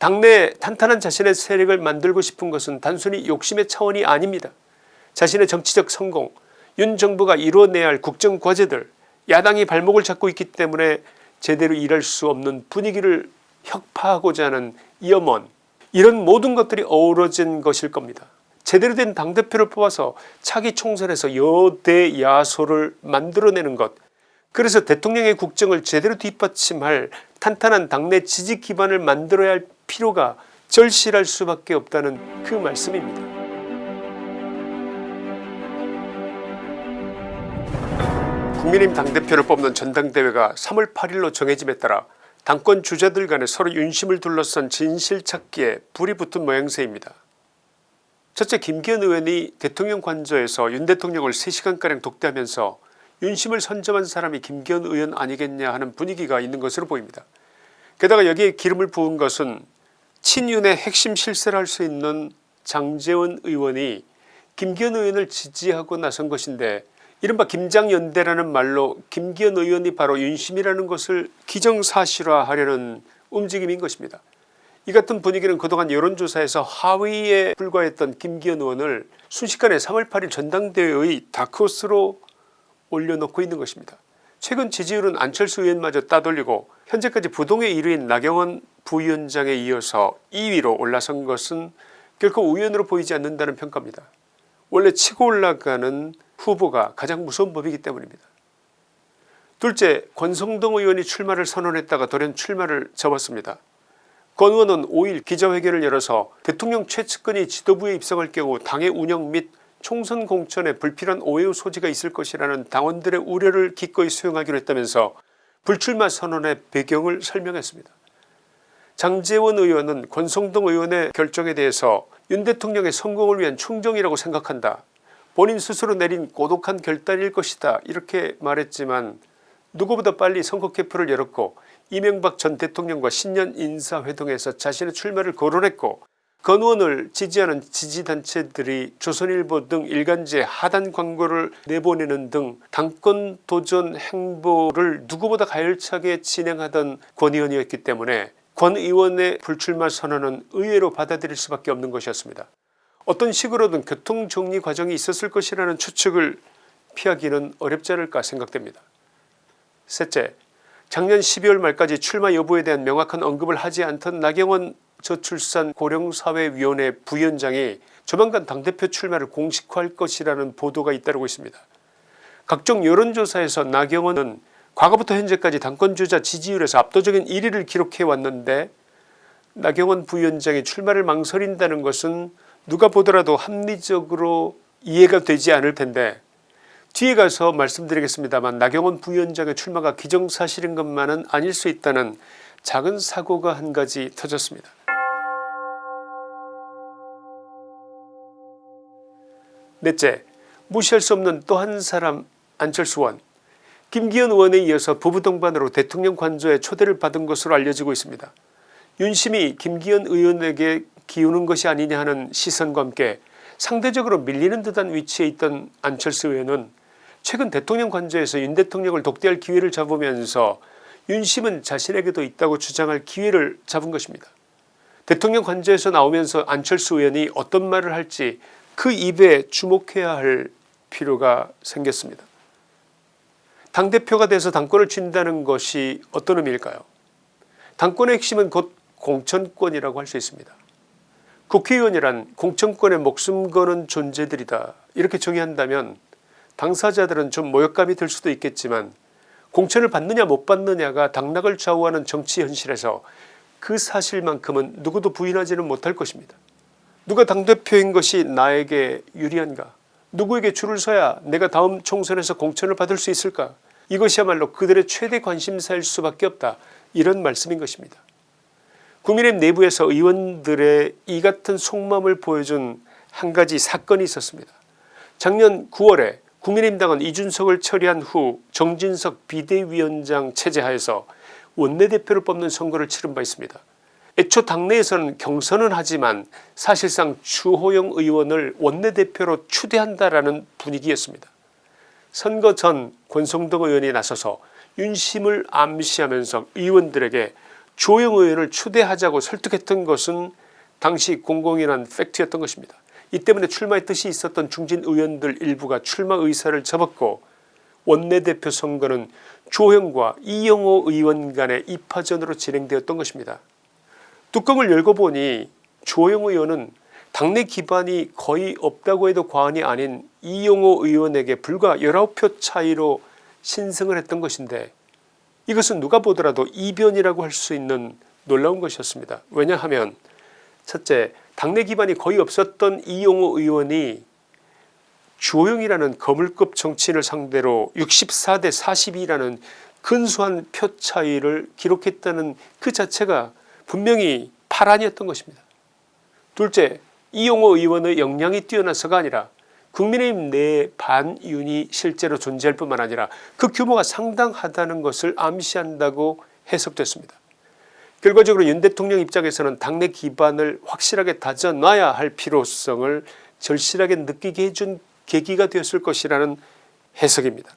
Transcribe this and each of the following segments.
당내에 탄탄한 자신의 세력을 만들고 싶은 것은 단순히 욕심의 차원이 아닙니다. 자신의 정치적 성공 윤 정부가 이루어내야 할 국정과제들 야당이 발목을 잡고 있기 때문에 제대로 일할 수 없는 분위기를 혁파하고자 하는 염원 이런 모든 것들이 어우러진 것일 겁니다. 제대로 된 당대표를 뽑아서 차기 총선에서 여대 야소를 만들어내는 것 그래서 대통령의 국정을 제대로 뒷받침할 탄탄한 당내 지지 기반을 만들어야 할 필요가 절실할 수밖에 없다는 그 말씀입니다. 국민의힘 당대표를 뽑는 전당대회가 3월 8일로 정해짐에 따라 당권 주자들 간에 서로 윤심을 둘러싼 진실찾기에 불이 붙은 모양새입니다. 첫째 김기현 의원이 대통령 관저에서 윤 대통령을 3시간가량 독대하면서 윤심을 선점한 사람이 김기현 의원 아니겠냐 하는 분위기가 있는 것으로 보입니다. 게다가 여기에 기름을 부은 것은 친윤의 핵심 실세를 할 수 있는 장재원 의원이 김기현 의원을 지지하고 나선 것인데 이른바 김장연대라는 말로 김기현 의원이 바로 윤심이라는 것을 기정사실화하려는 움직임인 것입니다. 이 같은 분위기는 그동안 여론조사에서 하위에 불과했던 김기현 의원을 순식간에 3월 8일 전당대회의 다크호스로 올려놓고 있는 것입니다. 최근 지지율은 안철수 의원마저 따돌리고 현재까지 부동의 1위인 나경원 부위원장에 이어서 2위로 올라선 것은 결코 우연으로 보이지 않는다는 평가입니다. 원래 치고 올라가는 후보가 가장 무서운 법이기 때문입니다. 둘째 권성동 의원이 출마를 선언했다가 돌연 출마를 접었습니다. 권 의원은 5일 기자회견을 열어서 대통령 최측근이 지도부에 입성할 경우 당의 운영 및 총선 공천에 불필요한 오해의 소지가 있을 것이라는 당원들의 우려를 기꺼이 수용하기로 했다면서 불출마 선언의 배경을 설명했습니다. 장재원 의원은 권성동 의원의 결정에 대해서 윤 대통령의 성공을 위한 충정이라고 생각한다. 본인 스스로 내린 고독한 결단일 것이다 이렇게 말했지만 누구보다 빨리 선거 캠프를 열었고 이명박 전 대통령과 신년 인사회동에서 자신의 출마를 거론했고 건 의원을 지지하는 지지단체들이 조선일보 등 일간지에 하단 광고를 내보내는 등 당권 도전 행보를 누구보다 가열차게 진행하던 권 의원이었기 때문에 권 의원의 불출마 선언은 의외로 받아들일 수밖에 없는 것이었습니다. 어떤 식으로든 교통정리 과정이 있었을 것이라는 추측을 피하기는 어렵지 않을까 생각됩니다. 셋째 작년 12월 말까지 출마 여부에 대한 명확한 언급을 하지 않던 나경원 저출산 고령사회위원회 부위원장이 조만간 당대표 출마를 공식화할 것이라는 보도가 잇따르고 있습니다. 각종 여론조사에서 나경원은 과거부터 현재까지 당권주자 지지율에서 압도적인 1위를 기록해 왔는데 나경원 부위원장이 출마를 망설인다는 것은 누가 보더라도 합리적으로 이해가 되지 않을 텐데 뒤에 가서 말씀드리겠습니다만 나경원 부위원장의 출마가 기정사실인 것만은 아닐 수 있다는 작은 사고가 한 가지 터졌습니다. 넷째 무시할 수 없는 또 한 사람 안철수 의원 김기현 의원에 이어서 부부 동반으로 대통령 관저에 초대를 받은 것으로 알려지고 있습니다. 윤심이 김기현 의원에게 기우는 것이 아니냐 하는 시선과 함께 상대적으로 밀리는 듯한 위치에 있던 안철수 의원은 최근 대통령 관저에서 윤 대통령을 독대할 기회를 잡으면서 윤심은 자신에게도 있다고 주장할 기회를 잡은 것입니다. 대통령 관저에서 나오면서 안철수 의원이 어떤 말을 할지 그 입에 주목해야 할 필요가 생겼습니다. 당대표가 돼서 당권을 쥔다는 것이 어떤 의미일까요 당권의 핵심은 곧 공천권이라고 할 수 있습니다. 국회의원이란 공천권에 목숨 거는 존재들이다 이렇게 정의한다면 당사자들은 좀 모욕감이 들 수도 있겠지만 공천을 받느냐 못 받느냐가 당락을 좌우하는 정치 현실에서 그 사실만큼은 누구도 부인하지는 못할 것입니다. 누가 당대표인 것이 나에게 유리한가 누구에게 줄을 서야 내가 다음 총선에서 공천을 받을 수 있을까 이것이야말로 그들의 최대 관심사일 수밖에 없다 이런 말씀인 것입니다. 국민의힘 내부에서 의원들의 이 같은 속마음을 보여준 한 가지 사건이 있었습니다. 작년 9월에 국민의힘 당은 이준석을 처리한 후 정진석 비대위원장 체제하에서 원내대표를 뽑는 선거를 치른 바 있습니다. 애초 당내에서는 경선은 하지만 사실상 주호영 의원을 원내대표로 추대한다라는 분위기였습니다. 선거 전 권성동 의원이 나서서 윤심을 암시하면서 의원들에게 조영 의원을 추대하자고 설득했던 것은 당시 공공연한 팩트였던 것입니다. 이 때문에 출마의 뜻이 있었던 중진 의원들 일부가 출마 의사를 접었고 원내대표 선거는 조영과 이영호 의원 간의 입하전으로 진행되었던 것입니다. 뚜껑을 열고 보니 조영 의원은 당내 기반이 거의 없다고 해도 과언이 아닌 이용호 의원에게 불과 19표 차이로 신승을 했던 것인데 이것은 누가 보더라도 이변이라고 할 수 있는 놀라운 것이었습니다. 왜냐하면 첫째 당내 기반이 거의 없었던 이용호 의원이 주호영이라는 거물급 정치인을 상대로 64대 42라는 근소한 표 차이를 기록했다는 그 자체가 분명히 파란이었던 것입니다. 둘째 이용호 의원의 역량이 뛰어나서가 아니라 국민의힘 내 반윤이 실제로 존재할 뿐만 아니라 그 규모가 상당하다는 것을 암시한다고 해석됐습니다. 결과적으로 윤 대통령 입장에서는 당내 기반을 확실하게 다져놔야 할 필요성을 절실하게 느끼게 해준 계기가 되었을 것이라는 해석입니다.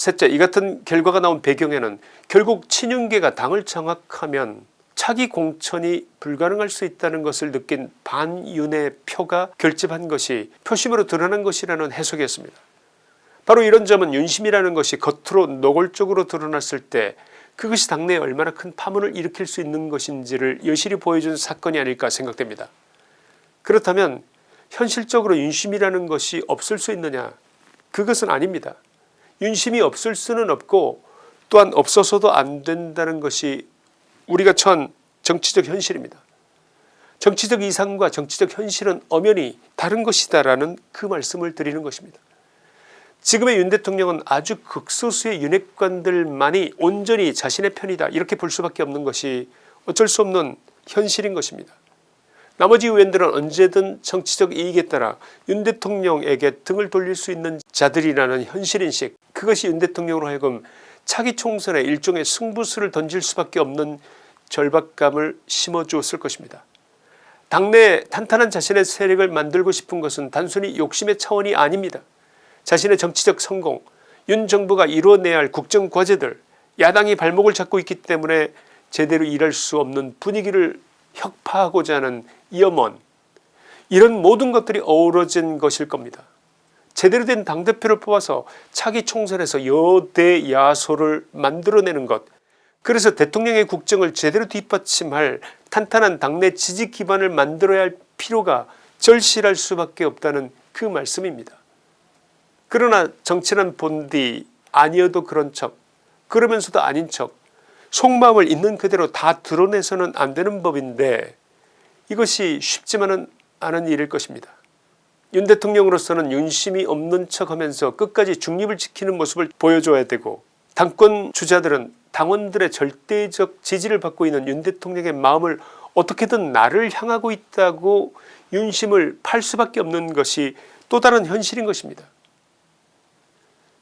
셋째 이 같은 결과가 나온 배경에는 결국 친윤계가 당을 장악하면 차기 공천이 불가능할 수 있다는 것을 느낀 반윤의 표가 결집한 것이 표심으로 드러난 것이라는 해석이었습니다. 바로 이런 점은 윤심이라는 것이 겉으로 노골적으로 드러났을 때 그것이 당내에 얼마나 큰 파문을 일으킬 수 있는 것인지를 여실히 보여준 사건이 아닐까 생각됩니다. 그렇다면 현실적으로 윤심이라는 것이 없을 수 있느냐 그것은 아닙니다. 윤심이 없을 수는 없고 또한 없어서도 안 된다는 것이 우리가 처한 정치적 현실입니다. 정치적 이상과 정치적 현실은 엄연히 다른 것이다라는 그 말씀을 드리는 것입니다. 지금의 윤 대통령은 아주 극소수의 윤핵관들만이 온전히 자신의 편이다 이렇게 볼 수밖에 없는 것이 어쩔 수 없는 현실인 것입니다. 나머지 의원들은 언제든 정치적 이익에 따라 윤 대통령에게 등을 돌릴 수 있는 자들이라는 현실인식 그것이 윤 대통령으로 하여금 차기 총선에 일종의 승부수를 던질 수밖에 없는 절박감을 심어주었을 것입니다. 당내 탄탄한 자신의 세력을 만들고 싶은 것은 단순히 욕심의 차원이 아닙니다. 자신의 정치적 성공 윤 정부가 이루어내야 할 국정과제들 야당이 발목을 잡고 있기 때문에 제대로 일할 수 없는 분위기를 혁파하고자 하는 염원 이런 모든 것들이 어우러진 것일 겁니다. 제대로 된 당대표를 뽑아서 차기 총선에서 여대 야소를 만들어내는 것 그래서 대통령의 국정을 제대로 뒷받침할 탄탄한 당내 지지 기반을 만들어야 할 필요가 절실할 수밖에 없다는 그 말씀입니다. 그러나 정치는 본디 아니어도 그런 척 그러면서도 아닌 척 속마음을 있는 그대로 다 드러내서는 안 되는 법인데 이것이 쉽지만은 않은 일일 것입니다. 윤 대통령으로서는 윤심이 없는 척하면서 끝까지 중립을 지키는 모습을 보여줘야 되고 당권 주자들은 당원들의 절대적 지지를 받고 있는 윤 대통령의 마음을 어떻게든 나를 향하고 있다고 윤심을 팔 수밖에 없는 것이 또 다른 현실인 것입니다.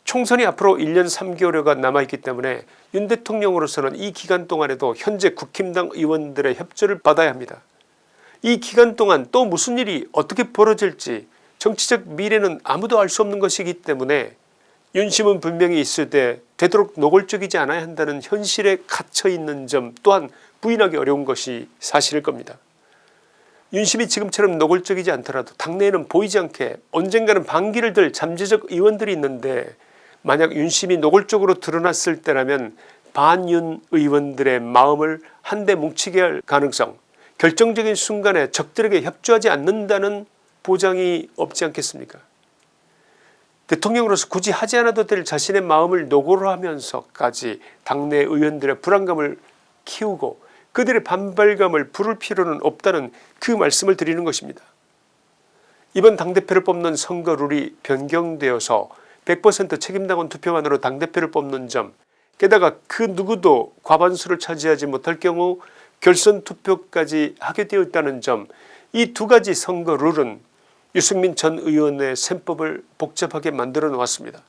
총선이 앞으로 1년 3개월여가 남아있기 때문에 윤 대통령으로서는 이 기간 동안에도 현재 국힘당 의원들의 협조를 받아야 합니다. 이 기간 동안 또 무슨 일이 어떻게 벌어질지 정치적 미래는 아무도 알 수 없는 것이기 때문에 윤심은 분명히 있을 때 되도록 노골적이지 않아야 한다는 현실에 갇혀있는 점 또한 부인하기 어려운 것이 사실일 겁니다. 윤심이 지금처럼 노골적이지 않더라도 당내에는 보이지 않게 언젠가는 반기를 들 잠재적 의원들이 있는데 만약 윤심이 노골적으로 드러났을 때라면 반윤 의원들의 마음을 한데 뭉치게 할 가능성 결정적인 순간에 적들에게 협조하지 않는다는 보장이 없지 않겠습니까 대통령으로서 굳이 하지 않아도 될 자신의 마음을 노고로 하면서까지 당내 의원들의 불안감을 키우고 그들의 반발감을 부를 필요는 없다는 그 말씀을 드리는 것입니다. 이번 당대표를 뽑는 선거 룰이 변경되어서 100% 책임당원 투표만으로 당대표를 뽑는 점 게다가 그 누구도 과반수를 차지하지 못할 경우 결선 투표까지 하게 되어 있다는 점 이 두 가지 선거 룰은 유승민 전 의원의 셈법을 복잡하게 만들어 놓았습니다.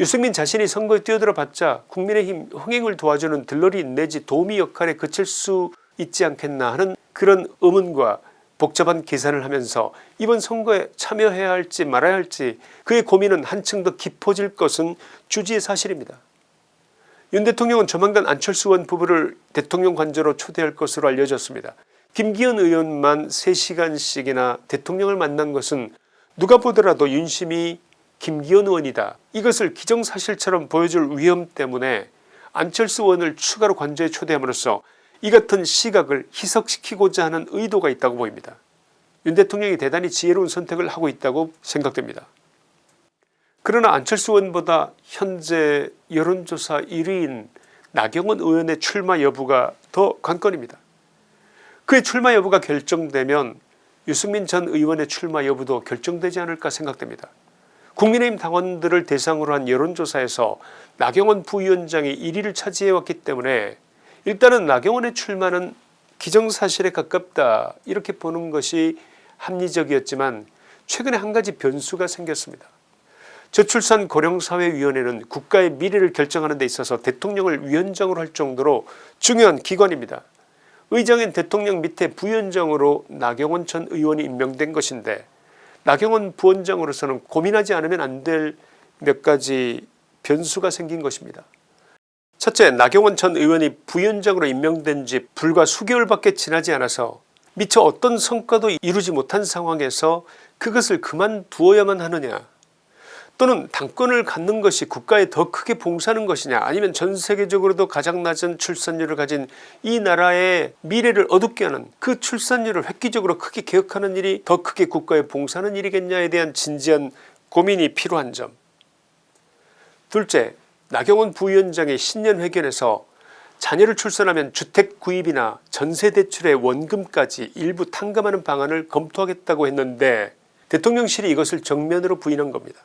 유승민 자신이 선거에 뛰어들어 봤자 국민의힘 흥행을 도와주는 들러리 내지 도우미 역할에 그칠 수 있지 않겠나 하는 그런 의문과 복잡한 계산을 하면서 이번 선거에 참여해야 할지 말아야 할지 그의 고민은 한층 더 깊어질 것은 주지의 사실입니다. 윤 대통령은 조만간 안철수 의원 부부를 대통령 관저로 초대할 것으로 알려졌습니다. 김기현 의원만 3시간씩이나 대통령을 만난 것은 누가 보더라도 윤심이 김기현 의원이다 이것을 기정사실처럼 보여줄 위험 때문에 안철수 의원을 추가로 관저에 초대함으로써 이 같은 시각을 희석시키고자 하는 의도가 있다고 보입니다. 윤 대통령이 대단히 지혜로운 선택을 하고 있다고 생각됩니다. 그러나 안철수 의원보다 현재 여론조사 1위인 나경원 의원의 출마 여부가 더 관건입니다. 그의 출마 여부가 결정되면 유승민 전 의원의 출마 여부도 결정되지 않을까 생각됩니다. 국민의힘 당원들을 대상으로 한 여론조사에서 나경원 부위원장이 1위를 차지해왔기 때문에 일단은 나경원의 출마는 기정사실에 가깝다 이렇게 보는 것이 합리적이었지만 최근에 한 가지 변수가 생겼습니다. 저출산 고령사회위원회는 국가의 미래를 결정하는 데 있어서 대통령을 위원장으로 할 정도로 중요한 기관입니다. 의장인 대통령 밑에 부위원장으로 나경원 전 의원이 임명된 것인데 나경원 부원장으로서는 고민하지 않으면 안 될 몇 가지 변수가 생긴 것입니다. 첫째 나경원 전 의원이 부위원장으로 임명된 지 불과 수개월밖에 지나지 않아서 미처 어떤 성과도 이루지 못한 상황에서 그것을 그만두어야만 하느냐? 또는 당권을 갖는 것이 국가에 더 크게 봉사하는 것이냐? 아니면 전 세계적으로도 가장 낮은 출산율을 가진 이 나라의 미래를 어둡게 하는 그 출산율을 획기적으로 크게 개혁하는 일이 더 크게 국가에 봉사하는 일이겠냐에 대한 진지한 고민이 필요한 점. 둘째 나경원 부위원장의 신년회견에서 자녀를 출산하면 주택 구입이나 전세대출의 원금까지 일부 탕감하는 방안을 검토하겠다고 했는데 대통령실이 이것을 정면으로 부인한 겁니다.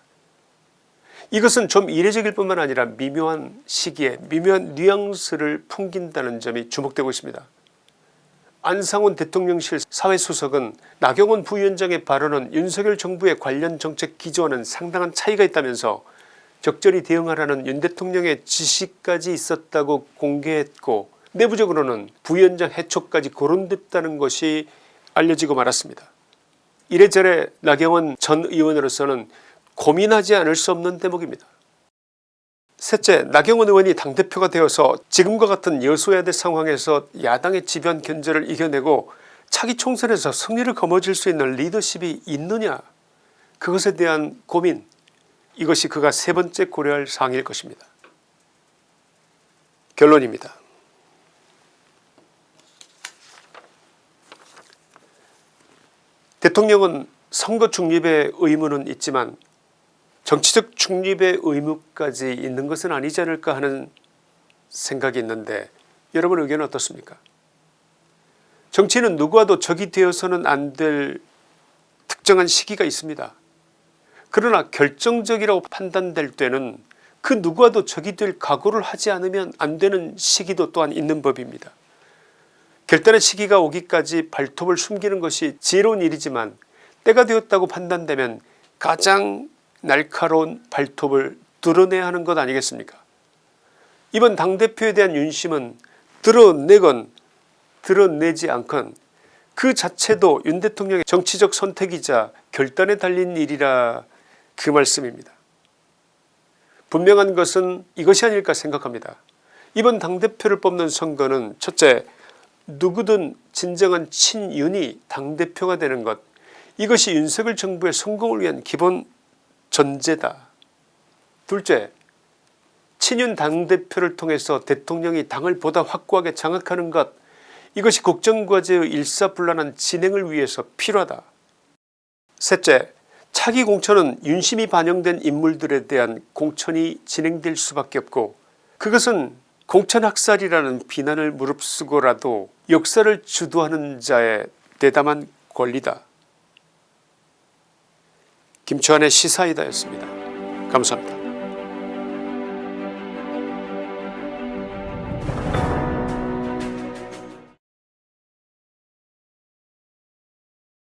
이것은 좀 이례적일 뿐만 아니라 미묘한 시기에 미묘한 뉘앙스를 풍긴다는 점이 주목되고 있습니다. 안상훈 대통령실 사회수석은 나경원 부위원장의 발언은 윤석열 정부의 관련 정책 기조와는 상당한 차이가 있다면서 적절히 대응하라는 윤 대통령의 지시까지 있었다고 공개했고 내부적으로는 부위원장 해촉까지 거론됐다는 것이 알려지고 말았습니다. 이래저래 나경원 전 의원으로서는 고민하지 않을 수 없는 대목입니다. 셋째 나경원 의원이 당대표가 되어서 지금과 같은 여소야대 상황에서 야당의 지변 견제를 이겨내고 차기 총선에서 승리를 거머쥘 수 있는 리더십이 있느냐 그것에 대한 고민 이것이 그가 세 번째 고려할 사항일 것입니다. 결론입니다. 대통령은 선거 중립의 의무는 있지만 정치적 중립의 의무까지 있는 것은 아니지 않을까 하는 생각이 있는데 여러분 의견은 어떻습니까 정치는 누구와도 적이 되어서는 안 될 특정한 시기가 있습니다. 그러나 결정적이라고 판단될 때는 그 누구와도 적이 될 각오를 하지 않으면 안 되는 시기도 또한 있는 법입니다. 결단의 시기가 오기까지 발톱을 숨기는 것이 지혜로운 일이지만 때가 되었다고 판단되면 가장 날카로운 발톱을 드러내야 하는 것 아니겠습니까 이번 당대표에 대한 윤심은 드러내건 드러내지 않건 그 자체도 윤 대통령의 정치적 선택이자 결단에 달린 일이라 그 말씀입니다. 분명한 것은 이것이 아닐까 생각합니다. 이번 당대표를 뽑는 선거는 첫째 누구든 진정한 친윤이 당대표가 되는 것 이것이 윤석열 정부의 성공을 위한 기본 전제다. 둘째 친윤 당대표를 통해서 대통령이 당을 보다 확고하게 장악하는 것 이것이 국정과제의 일사불란한 진행을 위해서 필요하다. 셋째 차기 공천은 윤심이 반영된 인물들에 대한 공천이 진행될 수밖에 없고 그것은 공천학살이라는 비난을 무릅쓰고라도 역사를 주도하는 자의 대담한 권리다. 김치환의 시사이다였습니다. 감사합니다.